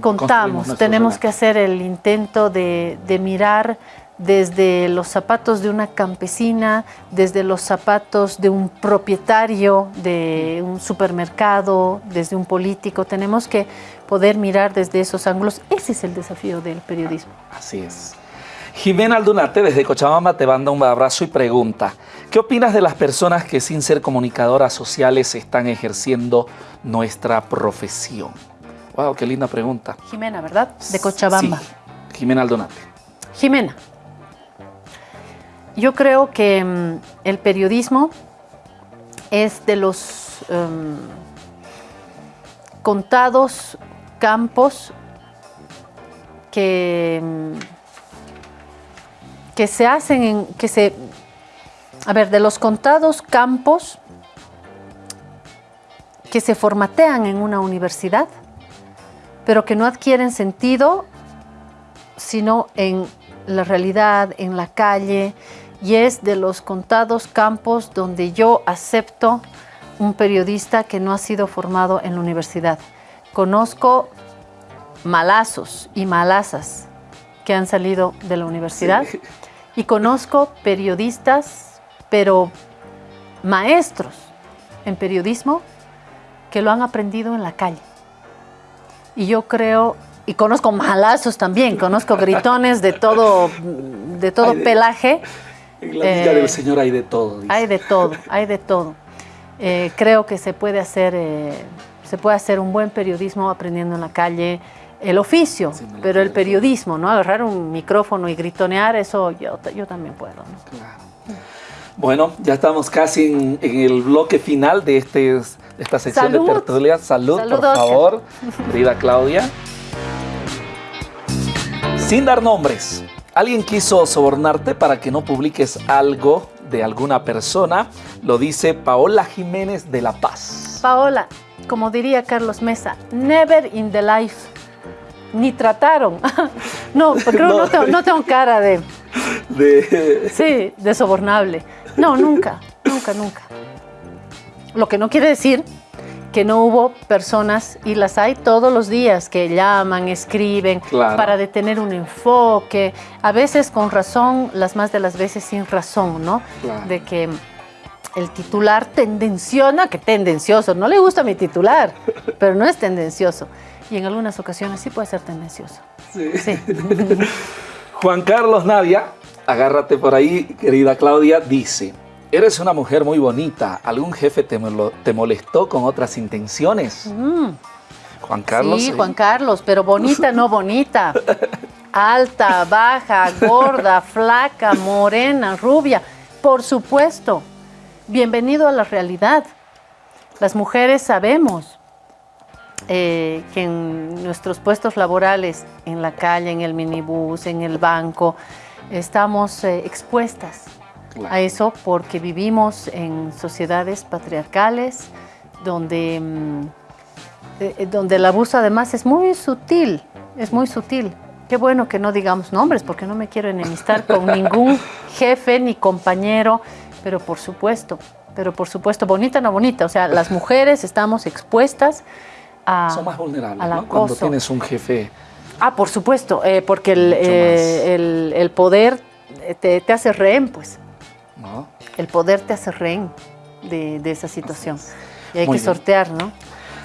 contamos. Tenemos que hacer el intento de, mirar desde los zapatos de una campesina, desde los zapatos de un propietario de un supermercado, desde un político. Tenemos que poder mirar desde esos ángulos. Ese es el desafío del periodismo. Así es. Jimena Aldunate desde Cochabamba te manda un abrazo y pregunta, ¿qué opinas de las personas que sin ser comunicadoras sociales están ejerciendo nuestra profesión? Wow, qué linda pregunta. Jimena, ¿verdad? De Cochabamba. Sí. Jimena Aldunate. Jimena, yo creo que mm, el periodismo es de los em, contados campos que mm, que se hacen en, que se, a ver, de los contados campos que se formatean en una universidad, pero que no adquieren sentido sino en la realidad, en la calle, y es de los contados campos donde yo acepto un periodista que no ha sido formado en la universidad. Conozco malazos y malazas que han salido de la universidad. Y conozco periodistas, pero maestros en periodismo, que lo han aprendido en la calle. Y yo creo, y conozco malazos también, conozco gritones de todo, de todo pelaje. En la vida del eh, Señor hay de todo. Hay de todo, hay de todo. Eh, creo que se puede hacer, eh, se puede hacer un buen periodismo aprendiendo en la calle, el oficio, pero el periodismo, ¿no? Agarrar un micrófono y gritonear, eso yo, yo también puedo, Bueno, ya estamos casi en, el bloque final de, este, esta sección de tertulia. Salud, por favor, [laughs] querida Claudia. Sin dar nombres, Alguien quiso sobornarte para que no publiques algo de alguna persona, lo dice Paola Jiménez de La Paz. Paola, como diría Carlos Mesa, never in the life. Ni trataron. [laughs] no, porque no, no, tengo, cara de, de... Sí, de sobornable. No, nunca, nunca, nunca. Lo que no quiere decir que no hubo personas, y las hay todos los días, que llaman, escriben, para detener un enfoque, a veces con razón, las más de las veces sin razón, ¿no? De que el titular tendenciona, que tendencioso, no le gusta mi titular, pero no es tendencioso. Y en algunas ocasiones sí puede ser tendencioso. Sí. sí. [laughs] Juan Carlos Nadia, agárrate por ahí, querida Claudia, dice, Eres una mujer muy bonita. ¿Algún jefe te, molestó con otras intenciones? Mm. Juan Carlos. Sí, Juan Carlos, pero bonita, no bonita. [laughs] Alta, baja, gorda, flaca, morena, rubia. Por supuesto. Bienvenido a la realidad. Las mujeres sabemos eh, que en nuestros puestos laborales, en la calle, en el minibús, en el banco, estamos eh, expuestas a eso porque vivimos en sociedades patriarcales donde, mm, eh, eh, donde el abuso además es muy sutil, es muy sutil. Qué bueno que no digamos nombres porque no me quiero enemistar con [laughs] ningún jefe ni compañero, pero por supuesto, pero por supuesto, bonita no bonita, o sea, las mujeres estamos expuestas a... Son más vulnerables, ¿no? Cuando tienes un jefe... Ah, por supuesto, eh, porque el, el, poder te, te hace rehén, pues. El poder te hace rehén de, esa situación. Y hay que sortear, ¿no?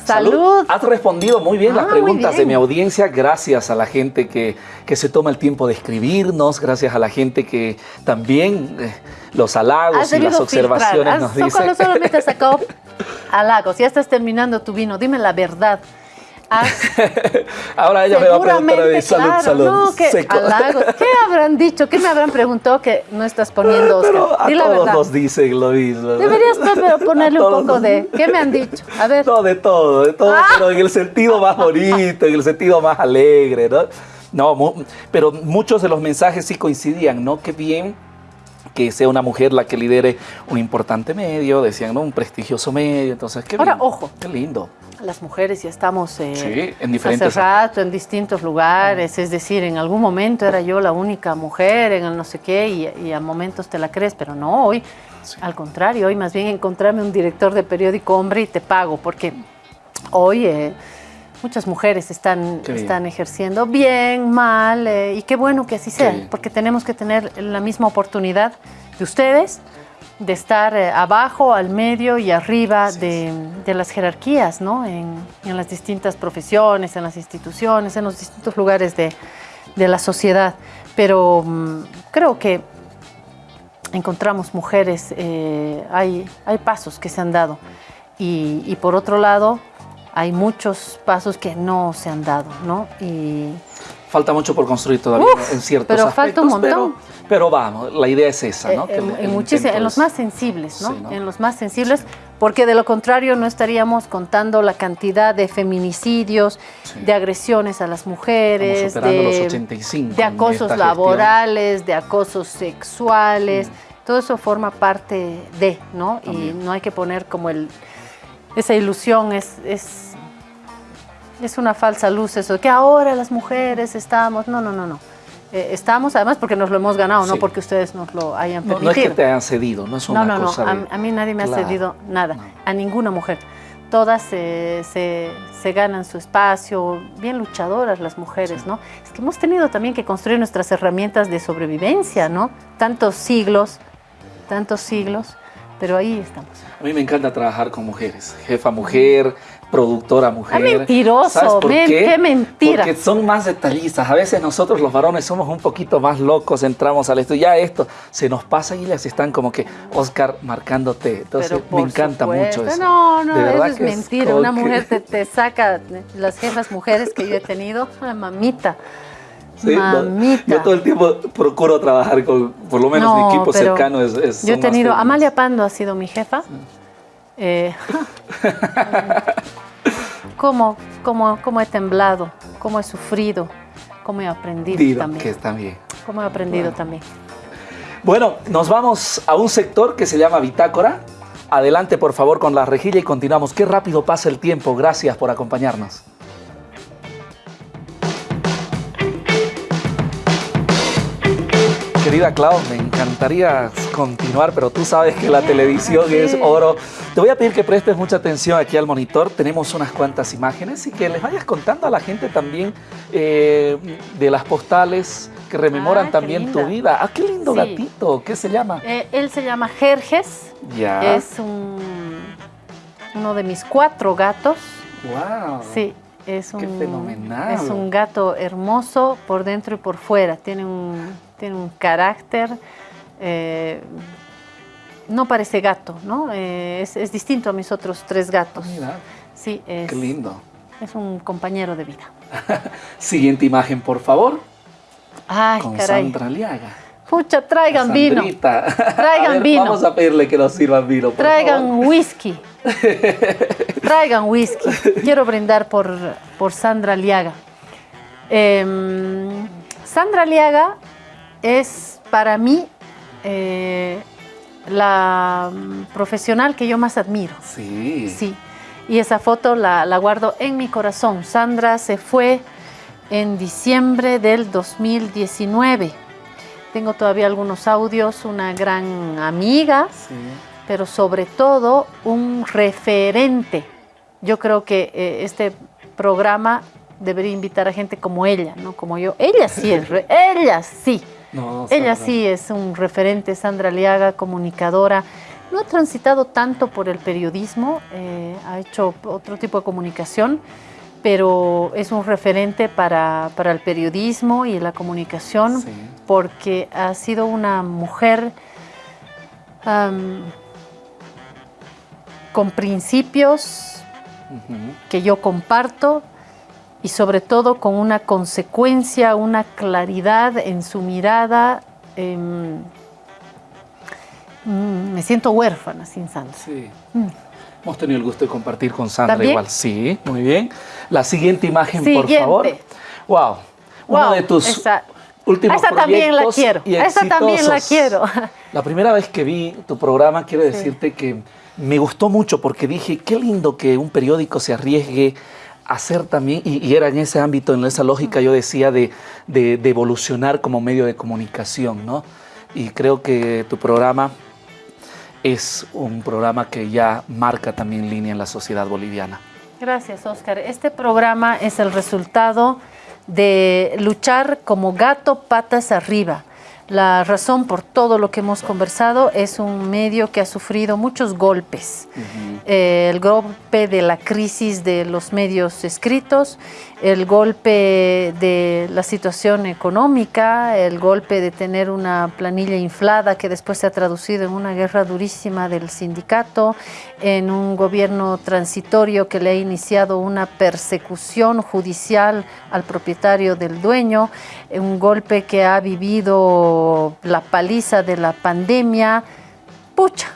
¡Salud! Has respondido muy bien las ah, preguntas de mi audiencia, gracias a la gente que, se toma el tiempo de escribirnos, gracias a la gente que también eh, los halagos y las observaciones nos dicen. No solamente sacado [laughs] halagos, ya estás terminando tu vino, dime la verdad. [laughs] Ahora ella me va a preguntar de salud, salud. No, ¿qué, [laughs] ¿Qué habrán dicho? ¿Qué me habrán preguntado que no estás poniendo, Oscar? Pero [laughs] a todos nos dicen lo mismo. Deberías ponerle un poco de... ¿Qué me han dicho? A ver. No, de todo, de todo, ah. pero en el sentido más bonito, en el sentido más alegre, ¿no? No, pero muchos de los mensajes sí coincidían, ¿no? Qué bien que sea una mujer la que lidere un importante medio, decían, ¿no? Un prestigioso medio, entonces, qué Ahora, ojo. Qué lindo las mujeres ya estamos eh, en diferentes hace rato en distintos lugares, es decir, en algún momento era yo la única mujer en el no sé qué y, a momentos te la crees, pero no, hoy. Al contrario, hoy más bien encontrarme un director de periódico hombre y te pago, porque hoy eh, muchas mujeres están, están ejerciendo bien, mal, eh, y qué bueno que así sea, porque tenemos que tener la misma oportunidad de ustedes, de estar eh, abajo, al medio y arriba de, las jerarquías, ¿no? En, las distintas profesiones, en las instituciones, en los distintos lugares de, la sociedad. Pero mm, creo que encontramos mujeres, eh, hay, hay pasos que se han dado. Y, por otro lado, hay muchos pasos que no se han dado, ¿no? Y, falta mucho por construir todavía en ciertos pero aspectos. Falta un montón. Pero, vamos, la idea es esa, ¿no? Eh, en, en los más sensibles, ¿no? En los más sensibles, porque de lo contrario no estaríamos contando la cantidad de feminicidios, de agresiones a las mujeres, de, los 85 de acosos laborales, de acosos sexuales. Todo eso forma parte de, ¿no? Y no hay que poner como el... Esa ilusión es, es es una falsa luz eso, que ahora las mujeres estamos, no, no, no, no. Eh, estamos además porque nos lo hemos ganado, no porque ustedes nos lo hayan permitido. No, es que te hayan cedido, no es una no, no, cosa No, a, mí nadie me ha cedido nada, a ninguna mujer. Todas se, se, ganan su espacio, bien luchadoras las mujeres, ¿no? Es que hemos tenido también que construir nuestras herramientas de sobrevivencia, ¿no? Tantos siglos, tantos siglos, pero ahí estamos. A mí me encanta trabajar con mujeres, jefa mujer, productora mujer. ¡Qué mentiroso! qué? mentira! Porque son más detallistas. A veces nosotros los varones somos un poquito más locos, entramos al estudio, ya esto se nos pasa y les están como que, Oscar, marcándote. Entonces me encanta mucho eso. No, no, eso es mentira. Una mujer te, [laughs] saca, las jefas mujeres que yo he tenido, una mamita. Mamita. yo todo el tiempo procuro trabajar con, por lo menos mi equipo cercano es, Yo he tenido, Amalia Pando ha sido mi jefa. Eh, [laughs] ¿Cómo, cómo, cómo he temblado, cómo he sufrido, cómo he aprendido también. Que está bien. cómo he aprendido también. Bueno, nos vamos a un sector que se llama Bitácora. Adelante, por favor, con la rejilla y continuamos. Qué rápido pasa el tiempo. Gracias por acompañarnos. Querida Clau, me encantaría continuar, pero tú sabes que la televisión es oro. Te voy a pedir que prestes mucha atención aquí al monitor. Tenemos unas cuantas imágenes y que les vayas contando a la gente también eh, de las postales que rememoran Ah, también tu vida. Ah, qué lindo Sí. gatito. ¿Qué se llama? Eh, él se llama Jerjes, Ya. es un, uno de mis cuatro gatos. Wow. Sí, es un, Qué fenomenal. es un gato hermoso por dentro y por fuera. Tiene un, tiene un carácter. eh, no parece gato, ¿no? Eh, es, es distinto a mis otros tres gatos. Mira, Sí, es, qué lindo. es un compañero de vida. [laughs] Siguiente imagen, por favor. Ay, con caray. Sandra Liaga. Pucha, traigan vino. [laughs] Traigan ver, vino. Vamos a pedirle que nos sirvan vino, por Traigan favor. whisky. [laughs] Traigan whisky. Quiero brindar por, por Sandra Liaga. Em, Sandra Liaga es para mí eh, la mm, profesional que yo más admiro. Sí. Sí. Y esa foto la, la guardo en mi corazón. Sandra se fue en diciembre del 2019. Tengo todavía algunos audios, una gran amiga, Sí. pero sobre todo un referente. Yo creo que eh, este programa debería invitar a gente como ella, no como yo. Ella sí es, re- [laughs] ella sí. No, Ella sí es un referente, Sandra Liaga, comunicadora. No ha transitado tanto por el periodismo, eh, ha hecho otro tipo de comunicación, pero es un referente para, para el periodismo y la comunicación Sí. porque ha sido una mujer con principios que yo comparto y sobre todo con una consecuencia, una claridad en su mirada. em, mm, me siento huérfana sin Sandra. Sí. Mm. Hemos tenido el gusto de compartir con Sandra ¿También? igual. Sí, muy bien. La siguiente imagen, por favor. Wow. Uno Wow, de tus esa- últimos esa también la quiero. Esa también la quiero. La primera vez que vi tu programa, quiero decirte que me gustó mucho porque dije, qué lindo que un periódico se arriesgue hacer también, y, y era en ese ámbito, en esa lógica, yo decía, de, de- de evolucionar como medio de comunicación, ¿no? Y creo que tu programa es un programa que ya marca también línea en la sociedad boliviana. Gracias, Oscar. Este programa es el resultado de luchar como gato patas arriba. La razón por todo lo que hemos conversado es un medio que ha sufrido muchos golpes. Eh, el golpe de la crisis de los medios escritos, el golpe de la situación económica, el golpe de tener una planilla inflada que después se ha traducido en una guerra durísima del sindicato, en un gobierno transitorio que le ha iniciado una persecución judicial al propietario del dueño, un golpe que ha vivido la paliza de la pandemia. Pucha,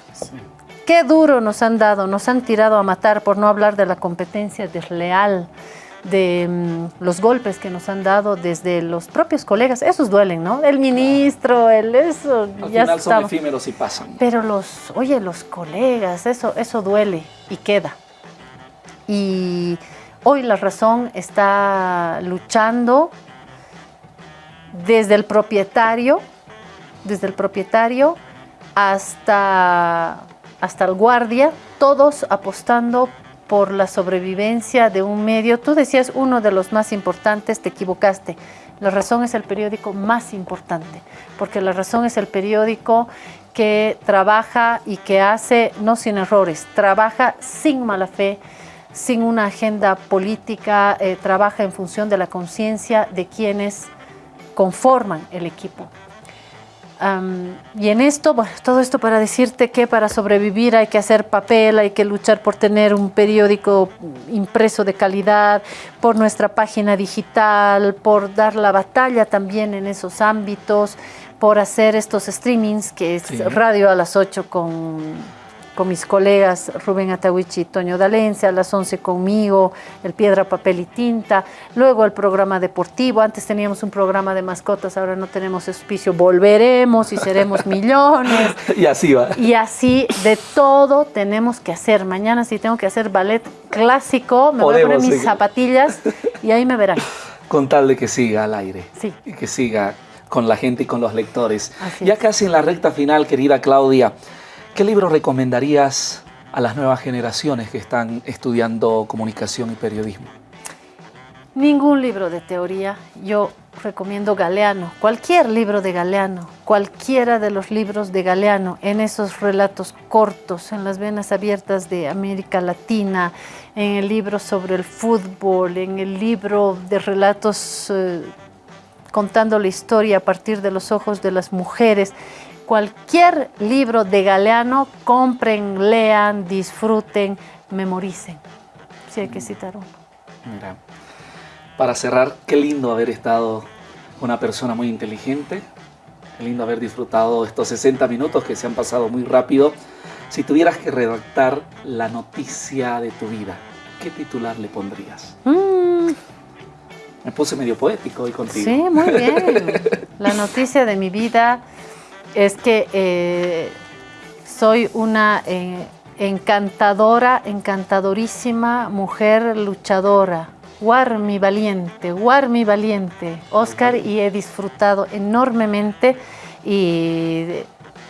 Qué duro nos han dado, nos han tirado a matar por no hablar de la competencia desleal, de mm, los golpes que nos han dado desde los propios colegas. Esos duelen, ¿no? El ministro, el eso, Al ya final son efímeros y pasan. Pero los, oye, los colegas, eso, eso duele y queda. Y hoy la razón está luchando desde el propietario, desde el propietario hasta, hasta el guardia, todos apostando por la sobrevivencia de un medio. Tú decías uno de los más importantes, te equivocaste. La razón es el periódico más importante, porque la razón es el periódico que trabaja y que hace, no sin errores, trabaja sin mala fe, sin una agenda política, eh, trabaja en función de la conciencia de quienes conforman el equipo. Y en esto, bueno, todo esto para decirte que para sobrevivir hay que hacer papel, hay que luchar por tener un periódico impreso de calidad, por nuestra página digital, por dar la batalla también en esos ámbitos, por hacer estos streamings, que es Sí. radio a las 8 con, con mis colegas Rubén Atahuichi y Toño Dalense, a las 11 conmigo, el Piedra, Papel y Tinta, luego el programa deportivo, antes teníamos un programa de mascotas, ahora no tenemos auspicio, volveremos y seremos [laughs] millones. y así va. Y así de todo tenemos que hacer. Mañana si tengo que hacer ballet clásico, me voy a poner mis zapatillas y ahí me verán. Con tal de que siga al aire. Sí. Y que siga con la gente y con los lectores. ya casi en la recta final, querida Claudia, ¿qué libro recomendarías a las nuevas generaciones que están estudiando comunicación y periodismo? Ningún libro de teoría. Yo recomiendo Galeano, cualquier libro de Galeano, cualquiera de los libros de Galeano, en esos relatos cortos, en las venas abiertas de América Latina, en el libro sobre el fútbol, en el libro de relatos eh, contando la historia a partir de los ojos de las mujeres. Cualquier libro de Galeano, compren, lean, disfruten, memoricen. Si hay que citar uno. Mira, para cerrar, qué lindo haber estado una persona muy inteligente, qué lindo haber disfrutado estos 60 minutos que se han pasado muy rápido. Si tuvieras que redactar la noticia de tu vida, ¿qué titular le pondrías? Mm, me puse medio poético hoy contigo. Sí, muy bien. [laughs] La noticia de mi vida es que eh, soy una eh, encantadora, encantadorísima mujer luchadora. mi valiente, mi valiente, Oscar, y he disfrutado enormemente y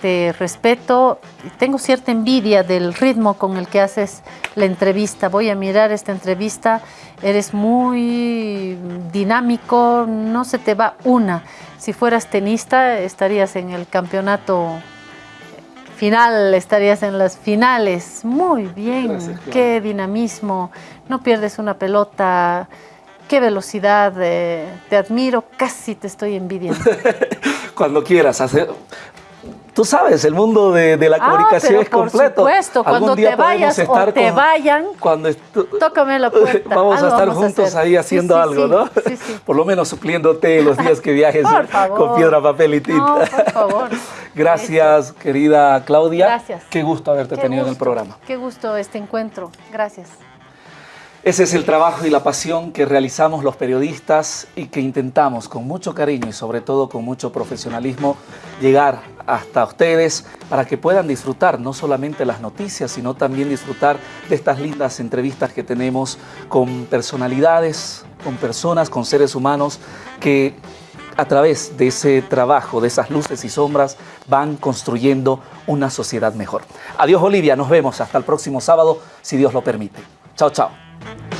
te respeto, tengo cierta envidia del ritmo con el que haces la entrevista. Voy a mirar esta entrevista, eres muy dinámico, no se te va una. Si fueras tenista estarías en el campeonato final, estarías en las finales. Muy bien, qué dinamismo, no pierdes una pelota, qué velocidad, eh, te admiro, casi te estoy envidiando. [laughs] Cuando quieras, hacer, Tú sabes, el mundo de, la ah, comunicación es completo. Por supuesto, cuando te vayas o te vayan, cuando tócame la puerta. [laughs] Vamos a estar juntos ahí haciendo algo, ¿no? por lo menos supliéndote los [laughs] días que viajes con piedra, papel y tinta. No, por favor. [laughs] Gracias, querida Claudia. Gracias. Qué gusto haberte tenido en el programa. Qué gusto este encuentro. Gracias. Ese es el trabajo y la pasión que realizamos los periodistas y que intentamos con mucho cariño y sobre todo con mucho profesionalismo llegar hasta ustedes para que puedan disfrutar no solamente las noticias, sino también disfrutar de estas lindas entrevistas que tenemos con personalidades, con personas, con seres humanos que a través de ese trabajo, de esas luces y sombras, van construyendo una sociedad mejor. Adiós Olivia, nos vemos hasta el próximo sábado, si Dios lo permite. Chao, chao. Thank you.